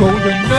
有人。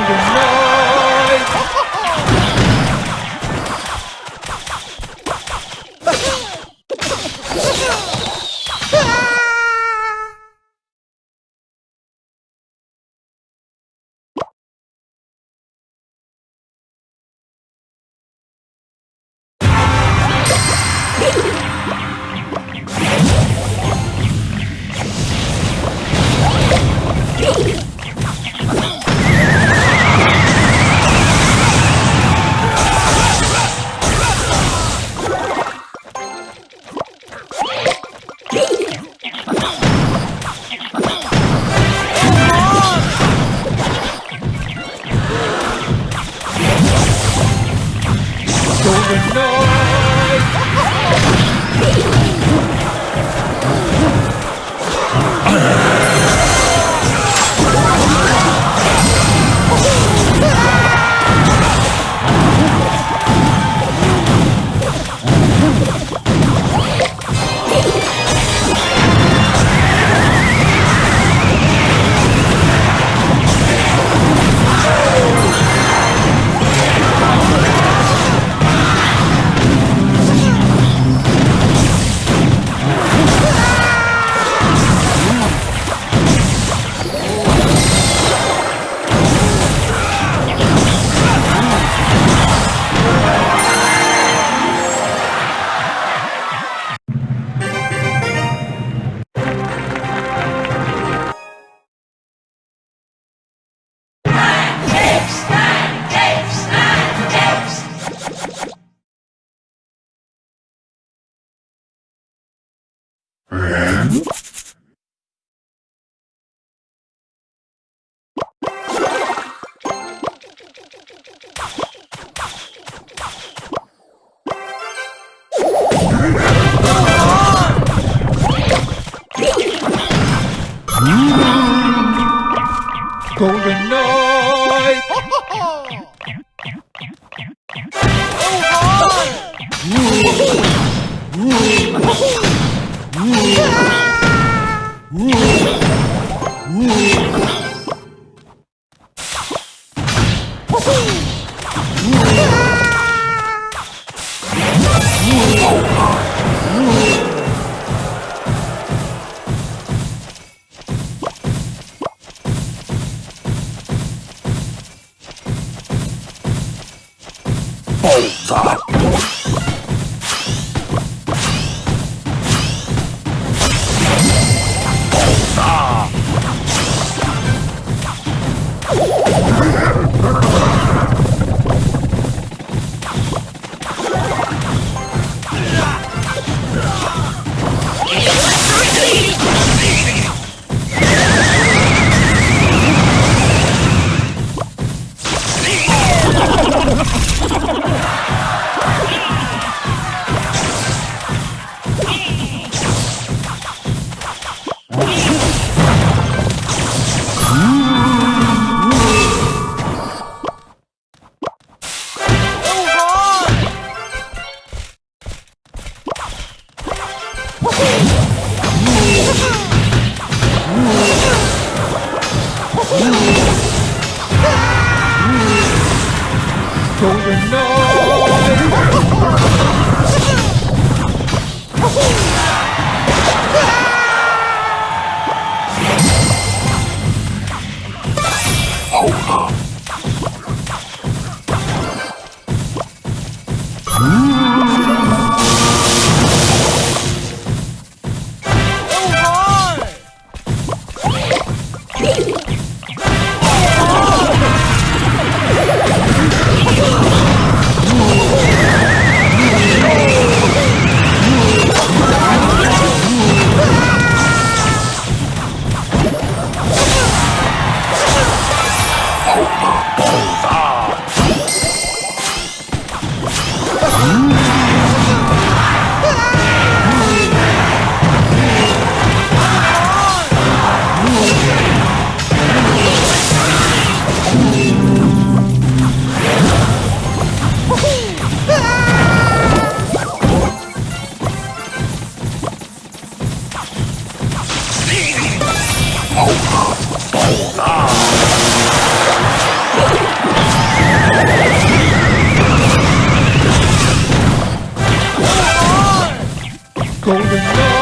you know. Oh, God! 好喝 Golden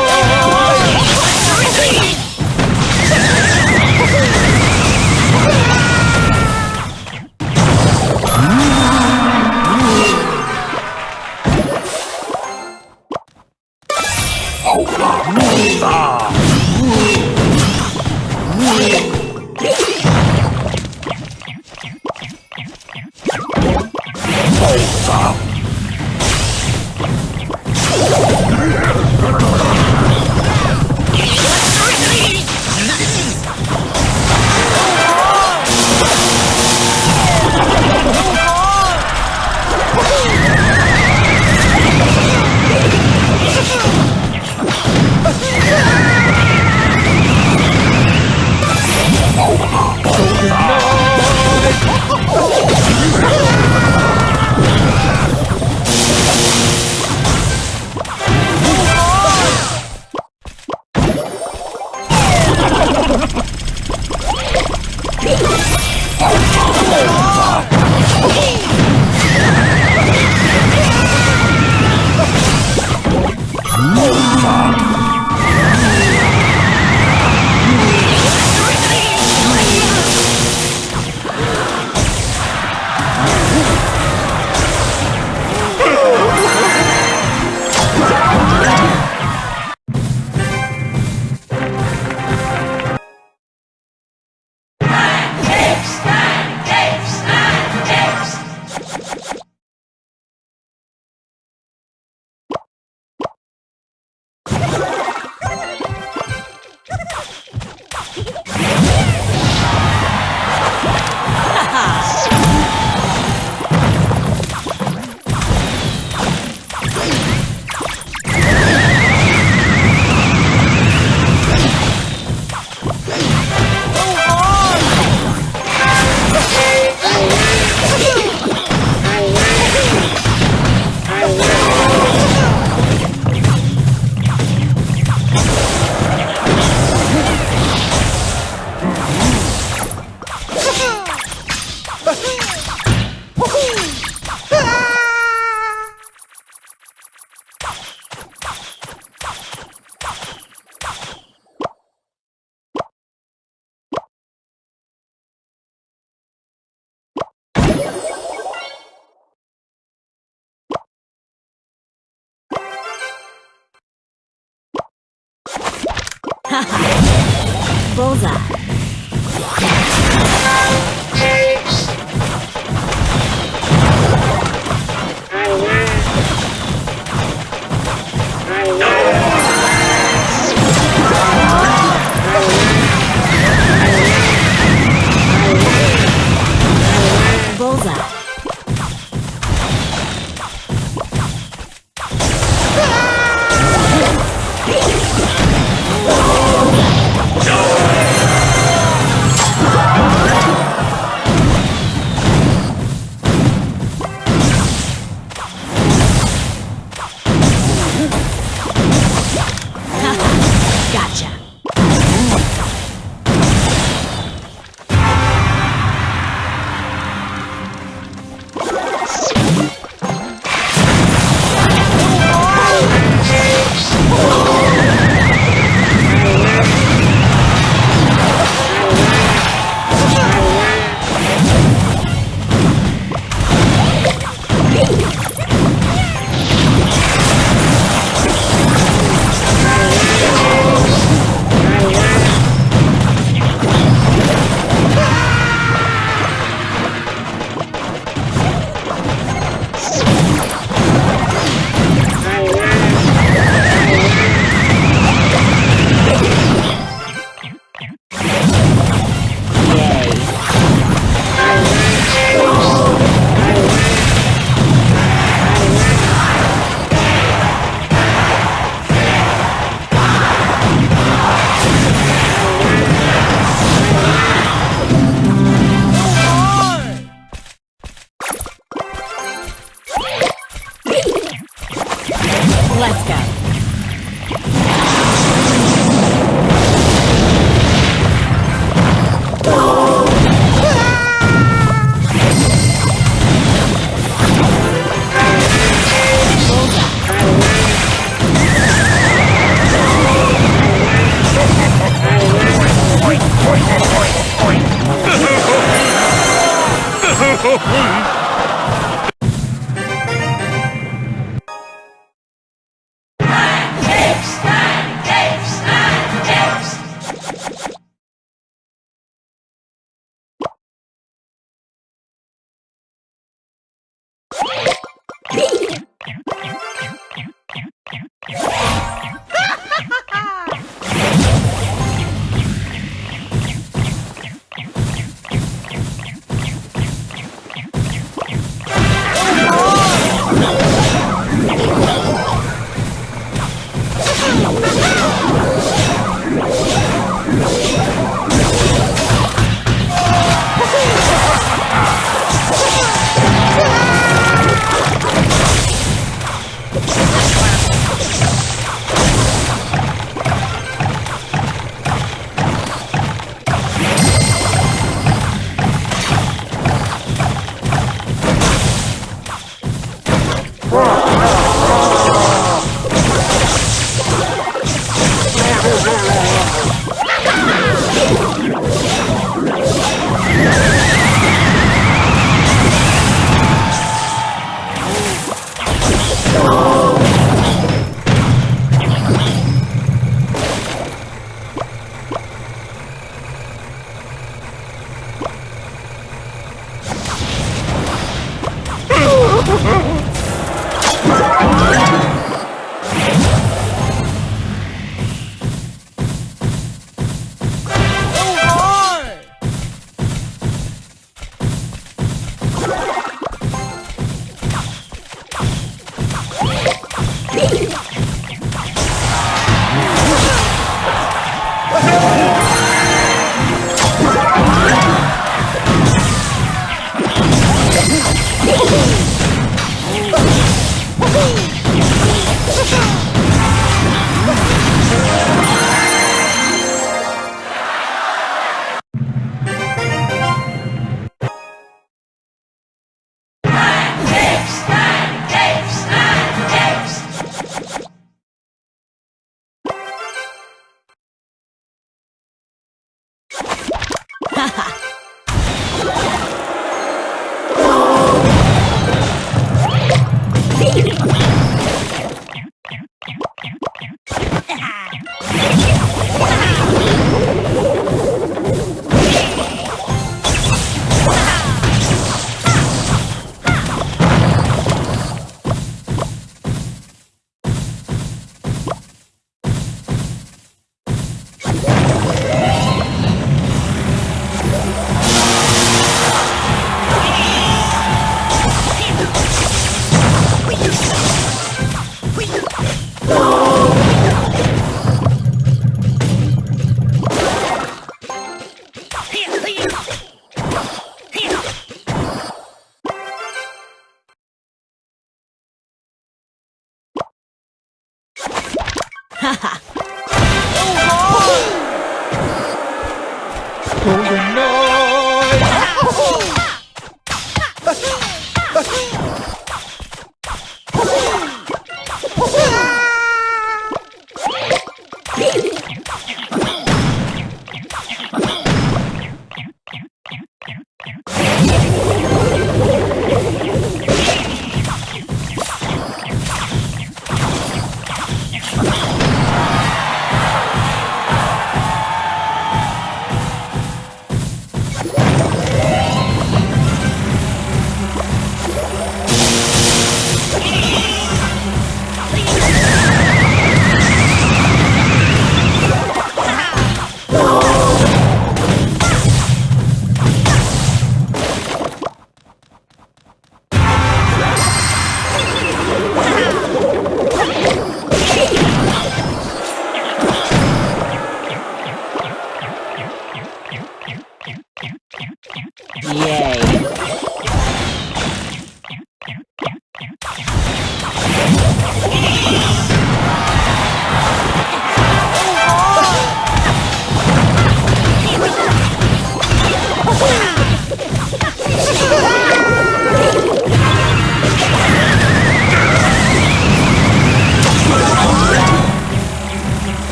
我的光荣属于你 Bullseye. Oh, please. Golden Yay.